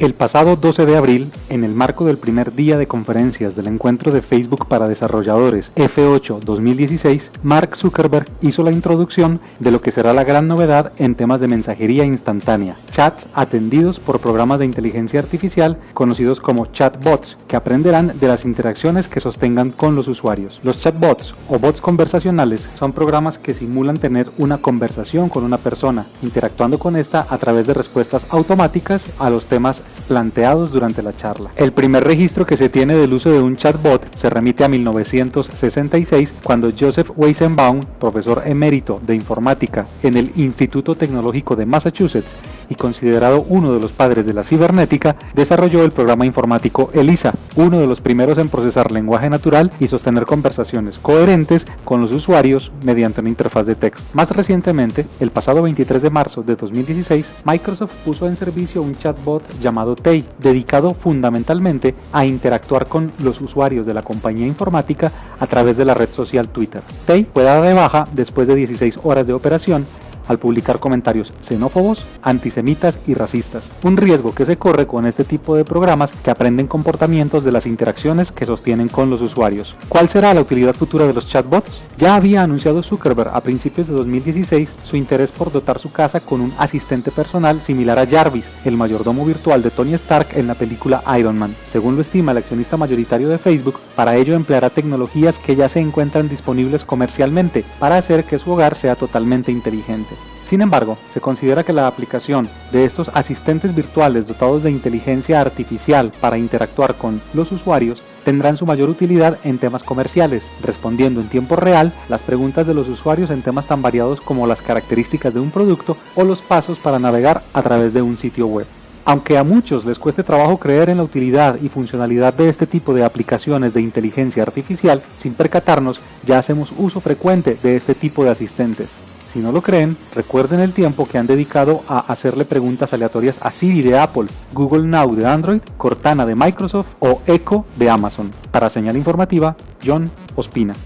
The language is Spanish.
El pasado 12 de abril, en el marco del primer día de conferencias del encuentro de Facebook para desarrolladores F8 2016, Mark Zuckerberg hizo la introducción de lo que será la gran novedad en temas de mensajería instantánea, chats atendidos por programas de inteligencia artificial conocidos como chatbots, que aprenderán de las interacciones que sostengan con los usuarios. Los chatbots o bots conversacionales son programas que simulan tener una conversación con una persona, interactuando con esta a través de respuestas automáticas a los temas planteados durante la charla. El primer registro que se tiene del uso de un chatbot se remite a 1966 cuando Joseph Weizenbaum, profesor emérito de informática en el Instituto Tecnológico de Massachusetts, y considerado uno de los padres de la cibernética, desarrolló el programa informático ELISA, uno de los primeros en procesar lenguaje natural y sostener conversaciones coherentes con los usuarios mediante una interfaz de texto. Más recientemente, el pasado 23 de marzo de 2016, Microsoft puso en servicio un chatbot llamado TEI, dedicado fundamentalmente a interactuar con los usuarios de la compañía informática a través de la red social Twitter. TEI fue dada de baja después de 16 horas de operación al publicar comentarios xenófobos, antisemitas y racistas. Un riesgo que se corre con este tipo de programas que aprenden comportamientos de las interacciones que sostienen con los usuarios. ¿Cuál será la utilidad futura de los chatbots? Ya había anunciado Zuckerberg a principios de 2016 su interés por dotar su casa con un asistente personal similar a Jarvis, el mayordomo virtual de Tony Stark en la película Iron Man. Según lo estima el accionista mayoritario de Facebook, para ello empleará tecnologías que ya se encuentran disponibles comercialmente para hacer que su hogar sea totalmente inteligente. Sin embargo, se considera que la aplicación de estos asistentes virtuales dotados de inteligencia artificial para interactuar con los usuarios tendrán su mayor utilidad en temas comerciales, respondiendo en tiempo real las preguntas de los usuarios en temas tan variados como las características de un producto o los pasos para navegar a través de un sitio web. Aunque a muchos les cueste trabajo creer en la utilidad y funcionalidad de este tipo de aplicaciones de inteligencia artificial, sin percatarnos ya hacemos uso frecuente de este tipo de asistentes. Si no lo creen, recuerden el tiempo que han dedicado a hacerle preguntas aleatorias a Siri de Apple, Google Now de Android, Cortana de Microsoft o Echo de Amazon. Para señal informativa, John Ospina.